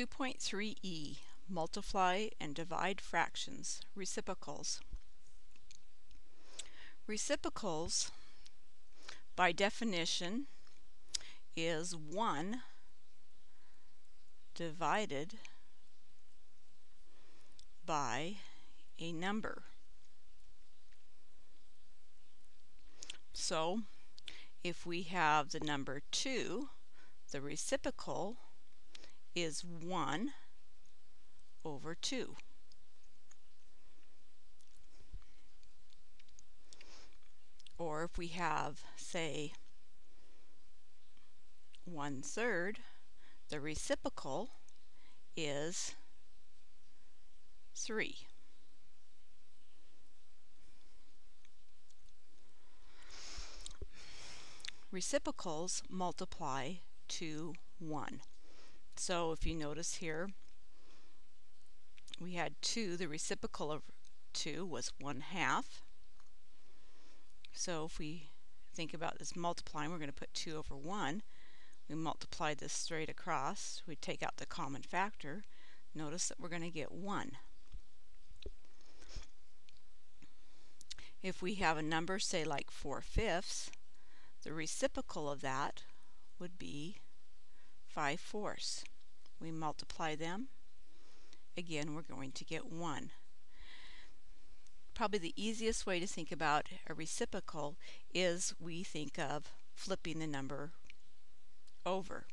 2.3e Multiply and divide fractions, reciprocals. Reciprocals, by definition, is 1 divided by a number. So, if we have the number 2, the reciprocal is 1 over 2. Or if we have, say, 1 third, the reciprocal is 3. Reciprocals multiply to 1. So if you notice here, we had 2, the reciprocal of 2 was 1 half. So if we think about this multiplying, we're going to put 2 over 1. We multiply this straight across. We take out the common factor. Notice that we're going to get 1. If we have a number, say like 4 fifths, the reciprocal of that would be 5 fourths. We multiply them again we're going to get 1. Probably the easiest way to think about a reciprocal is we think of flipping the number over.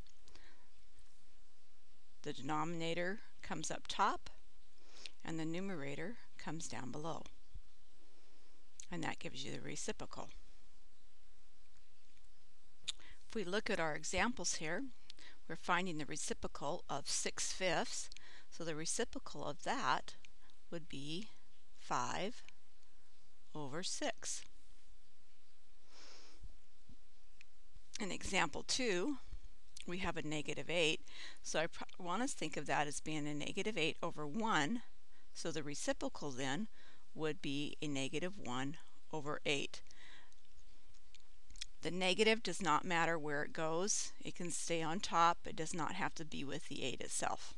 The denominator comes up top and the numerator comes down below. And that gives you the reciprocal. If we look at our examples here, we're finding the reciprocal of 6 fifths so the reciprocal of that would be 5 over 6. In example 2, we have a negative 8. So I want us to think of that as being a negative 8 over 1. So the reciprocal then would be a negative 1 over 8. The negative does not matter where it goes. It can stay on top. It does not have to be with the 8 itself.